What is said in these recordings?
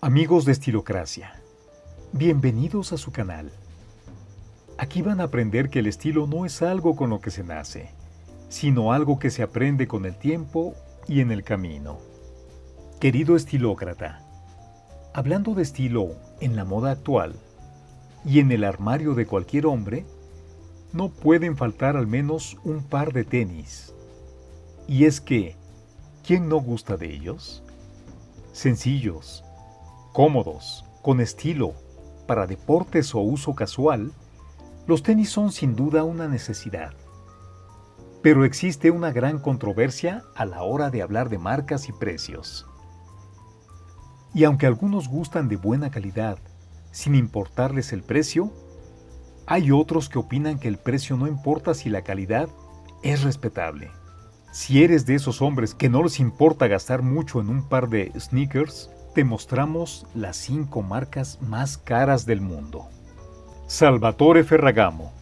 Amigos de Estilocracia, bienvenidos a su canal. Aquí van a aprender que el estilo no es algo con lo que se nace, sino algo que se aprende con el tiempo y en el camino. Querido estilócrata, hablando de estilo en la moda actual y en el armario de cualquier hombre, no pueden faltar al menos un par de tenis. Y es que, ¿quién no gusta de ellos? Sencillos, cómodos, con estilo, para deportes o uso casual, los tenis son sin duda una necesidad. Pero existe una gran controversia a la hora de hablar de marcas y precios. Y aunque algunos gustan de buena calidad, sin importarles el precio, hay otros que opinan que el precio no importa si la calidad es respetable. Si eres de esos hombres que no les importa gastar mucho en un par de sneakers, te mostramos las 5 marcas más caras del mundo. Salvatore Ferragamo.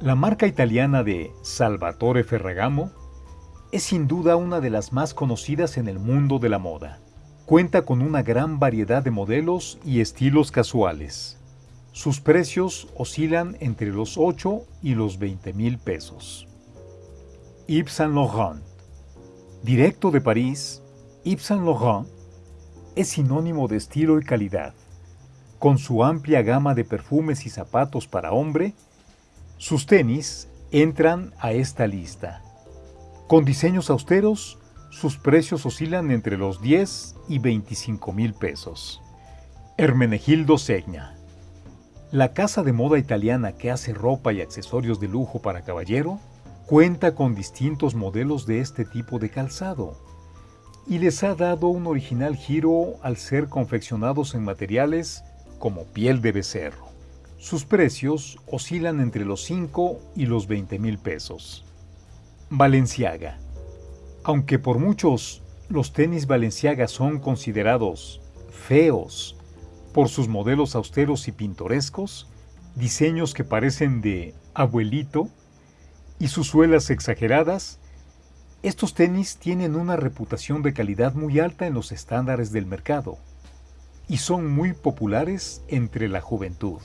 La marca italiana de Salvatore Ferragamo es sin duda una de las más conocidas en el mundo de la moda. Cuenta con una gran variedad de modelos y estilos casuales. Sus precios oscilan entre los 8 y los 20 mil pesos. Yves Saint Laurent. Directo de París, Yves Saint Laurent es sinónimo de estilo y calidad. Con su amplia gama de perfumes y zapatos para hombre, sus tenis entran a esta lista. Con diseños austeros, sus precios oscilan entre los 10 y 25 mil pesos. Hermenegildo Segna la casa de moda italiana que hace ropa y accesorios de lujo para caballero cuenta con distintos modelos de este tipo de calzado y les ha dado un original giro al ser confeccionados en materiales como piel de becerro. Sus precios oscilan entre los 5 y los 20 mil pesos. Valenciaga. Aunque por muchos los tenis Valenciaga son considerados feos por sus modelos austeros y pintorescos, diseños que parecen de abuelito y sus suelas exageradas, estos tenis tienen una reputación de calidad muy alta en los estándares del mercado y son muy populares entre la juventud.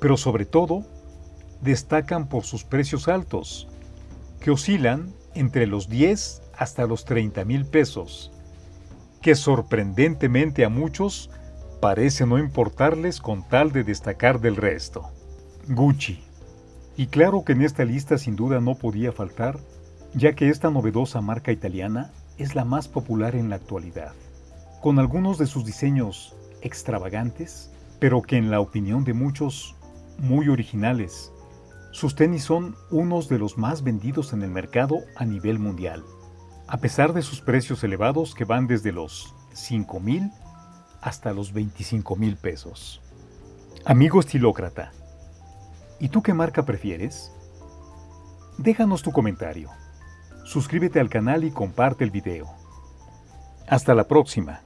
Pero sobre todo, destacan por sus precios altos, que oscilan entre los 10 hasta los 30 mil pesos, que sorprendentemente a muchos parece no importarles con tal de destacar del resto. Gucci. Y claro que en esta lista sin duda no podía faltar, ya que esta novedosa marca italiana es la más popular en la actualidad, con algunos de sus diseños extravagantes, pero que en la opinión de muchos, muy originales. Sus tenis son unos de los más vendidos en el mercado a nivel mundial, a pesar de sus precios elevados que van desde los 5.000 hasta los 25 mil pesos. Amigo estilócrata, ¿y tú qué marca prefieres? Déjanos tu comentario. Suscríbete al canal y comparte el video. Hasta la próxima.